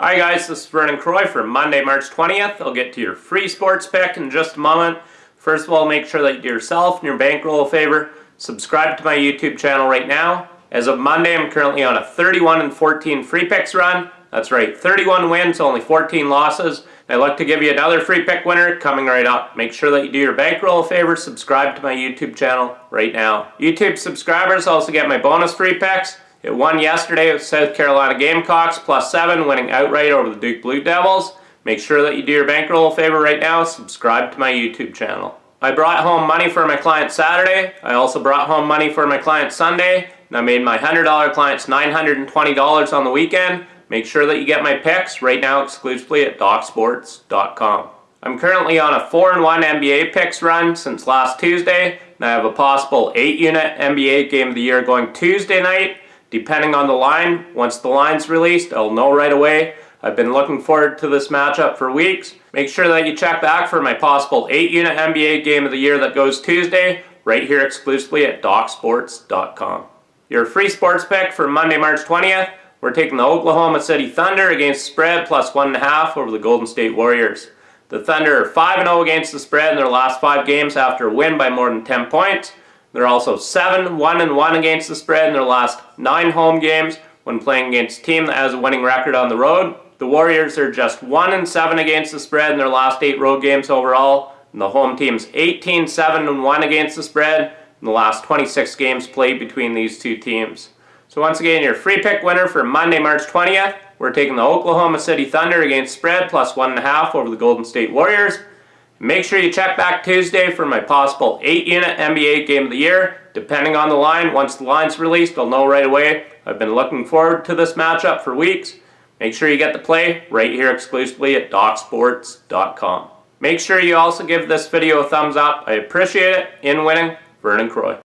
Hi guys, this is Vernon Croy for Monday, March 20th. I'll get to your free sports pick in just a moment. First of all, make sure that you do yourself and your bankroll a favor. Subscribe to my YouTube channel right now. As of Monday, I'm currently on a 31 and 14 free picks run. That's right, 31 wins, only 14 losses. I'd like to give you another free pick winner coming right up. Make sure that you do your bankroll a favor, subscribe to my YouTube channel right now. YouTube subscribers also get my bonus free picks. It won yesterday with South Carolina Gamecocks plus 7 winning outright over the Duke Blue Devils. Make sure that you do your bankroll a favor right now. Subscribe to my YouTube channel. I brought home money for my client Saturday. I also brought home money for my client Sunday. And I made my $100 clients $920 on the weekend. Make sure that you get my picks right now exclusively at DocSports.com. I'm currently on a 4-1 NBA picks run since last Tuesday. And I have a possible 8-unit NBA Game of the Year going Tuesday night Depending on the line, once the line's released, I'll know right away. I've been looking forward to this matchup for weeks. Make sure that you check back for my possible 8-unit NBA Game of the Year that goes Tuesday, right here exclusively at DocSports.com. Your free sports pick for Monday, March 20th, we're taking the Oklahoma City Thunder against spread plus 1.5 over the Golden State Warriors. The Thunder are 5-0 against the spread in their last five games after a win by more than 10 points. They're also 7 1 and 1 against the spread in their last 9 home games when playing against a team that has a winning record on the road. The Warriors are just 1 and 7 against the spread in their last 8 road games overall. And the home team's 18 7 and 1 against the spread in the last 26 games played between these two teams. So once again, your free pick winner for Monday, March 20th, we're taking the Oklahoma City Thunder against spread plus 1.5 over the Golden State Warriors. Make sure you check back Tuesday for my possible 8-unit NBA Game of the Year. Depending on the line, once the line's released, I'll know right away. I've been looking forward to this matchup for weeks. Make sure you get the play right here exclusively at DocSports.com. Make sure you also give this video a thumbs up. I appreciate it. In winning, Vernon Croy.